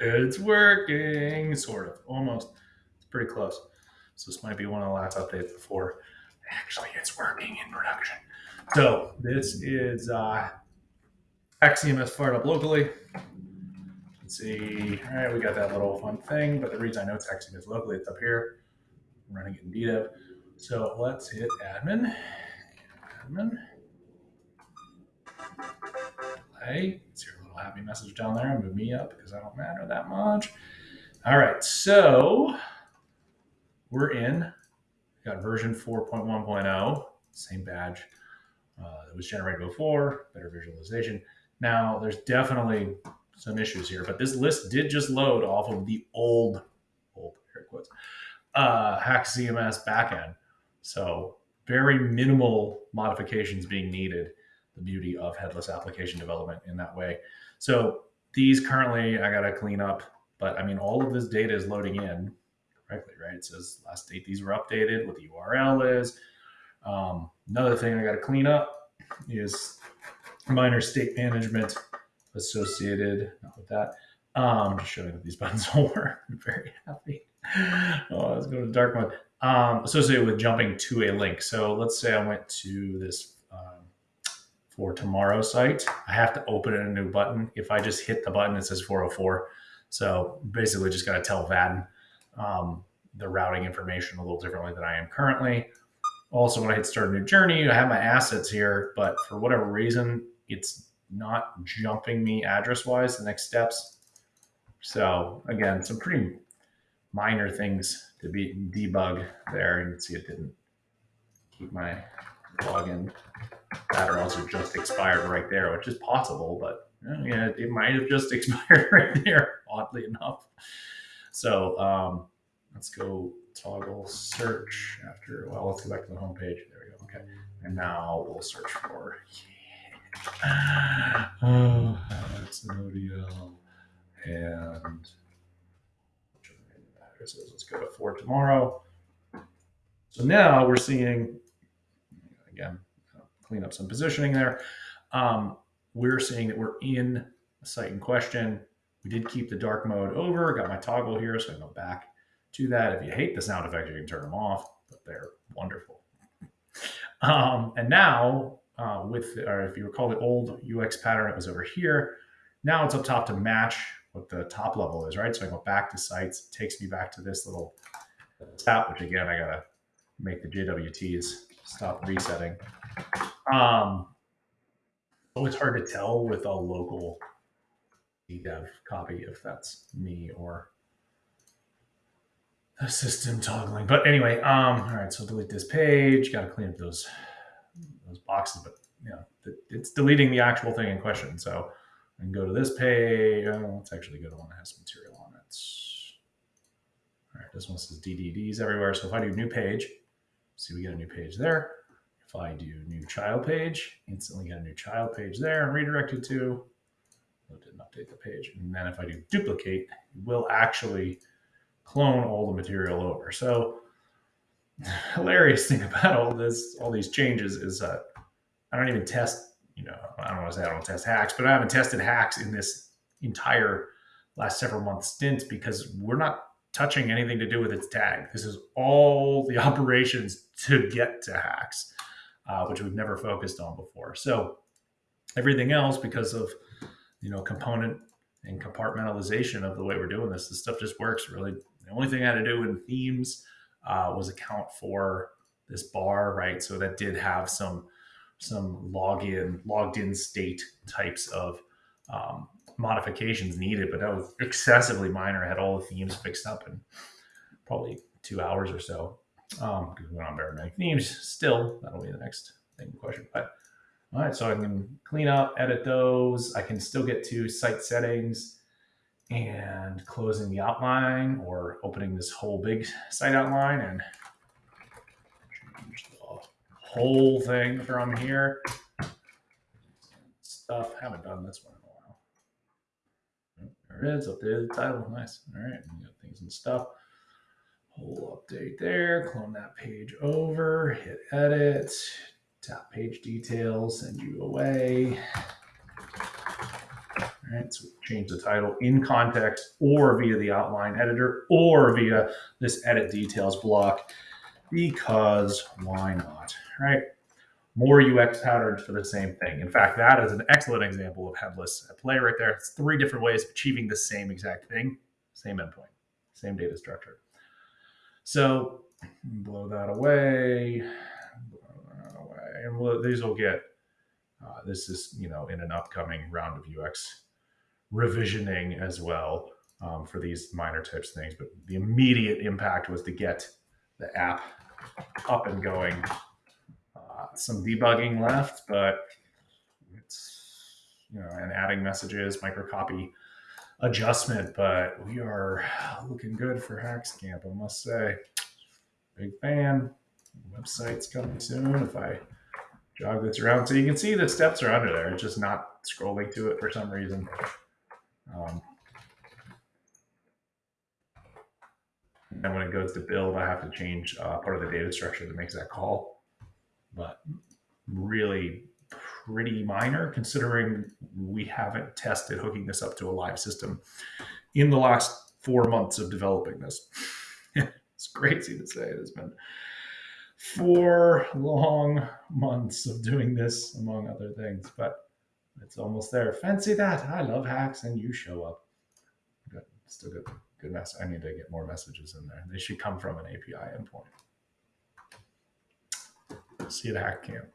It's working, sort of, almost. It's pretty close. So this might be one of the last updates before actually it's working in production. So this is uh, XCMS fired up locally. Let's see. All right, we got that little fun thing, but the reason I know it's XCMS locally, it's up here. I'm running it in DDEV. So let's hit admin. Admin. See your little happy message down there. And move me up because I don't matter that much. All right, so we're in. We got version 4.1.0, same badge uh, that was generated before, better visualization. Now, there's definitely some issues here, but this list did just load off of the old, old air quotes, uh, HAXcms backend. So very minimal modifications being needed. The beauty of headless application development in that way. So these currently I got to clean up, but I mean, all of this data is loading in correctly, right? It says last date these were updated, what the URL is. Um, another thing I got to clean up is minor state management associated not with that. Um, just showing that these buttons all work. I'm very happy. Oh, let's go to dark mode. Um, associated with jumping to a link. So let's say I went to this for tomorrow site. I have to open a new button. If I just hit the button, it says 404. So basically, just got to tell Vaadin um, the routing information a little differently than I am currently. Also, when I hit start a new journey, I have my assets here, but for whatever reason, it's not jumping me address wise the next steps. So again, some pretty minor things to be debug there. You can see it didn't keep my login. Or also just expired right there, which is possible, but yeah, it might have just expired right there, oddly enough. So um, let's go toggle search after, well, let's go back to the home page. There we go. Okay. And now we'll search for, yeah. oh, that's an ODL. And let's go to for tomorrow. So now we're seeing, again, clean up some positioning there. Um, we're seeing that we're in the site in question. We did keep the dark mode over, got my toggle here, so I go back to that. If you hate the sound effects, you can turn them off, but they're wonderful. Um, and now, uh, with, or if you recall the old UX pattern, it was over here. Now it's up top to match what the top level is, right? So I go back to sites, it takes me back to this little tab, which again, I gotta make the JWTs stop resetting. Um, so it's hard to tell with a local dev copy if that's me or the system toggling. But anyway, um, all right, so delete this page. Got to clean up those those boxes, but you know, it's deleting the actual thing in question. So I can go to this page. Oh, let's actually go to one that has material on it. All right, this one says DDDs everywhere. So if I do new page, see we get a new page there. If I do new child page, instantly get a new child page there and redirected to. Oh, didn't update the page. And then if I do duplicate, it will actually clone all the material over. So hilarious thing about all this, all these changes is that I don't even test, you know, I don't want to say I don't test HAX, but I haven't tested HAX in this entire last several months stint because we're not touching anything to do with its tag. This is all the operations to get to HAX, uh, which we've never focused on before. So everything else, because of you know component and compartmentalization of the way we're doing this, this stuff just works really the only thing I had to do in themes uh, was account for this bar, right? So that did have some some login, logged in state types of um, modifications needed, but that was excessively minor. I had all the themes fixed up in probably two hours or so. Um, because we went on many themes. Still, that'll be the next thing question. But all right, so I can clean up, edit those. I can still get to site settings and closing the outline or opening this whole big site outline and change the whole thing from here. Stuff, haven't done this one in a while. There it is, updated the title, nice. All right, got things and stuff. Whole update there, clone that page over, hit edit, tap page details, send you away. All right, so change the title in context or via the outline editor or via this edit details block because why not, right? More UX patterns for the same thing. In fact, that is an excellent example of headless at play right there. It's three different ways of achieving the same exact thing, same endpoint, same data structure. So blow that away, blow that away, and we'll, these will get. Uh, this is you know in an upcoming round of UX revisioning as well um, for these minor types of things. But the immediate impact was to get the app up and going. Uh, some debugging left, but it's you know and adding messages, microcopy adjustment. But we are looking good for HAXcamp, I must say. Big fan. Website's coming soon. If I jog this around, so you can see the steps are under there. It's just not scrolling to it for some reason. Um, and when it goes to build, I have to change uh, part of the data structure that makes that call. But really pretty minor considering we haven't tested hooking this up to a live system in the last four months of developing this. it's crazy to say it has been four long months of doing this, among other things, but it's almost there. Fancy that. I love hacks and you show up. Good. Still good. Good mess. I need to get more messages in there. They should come from an API endpoint. See you at HAXcamp.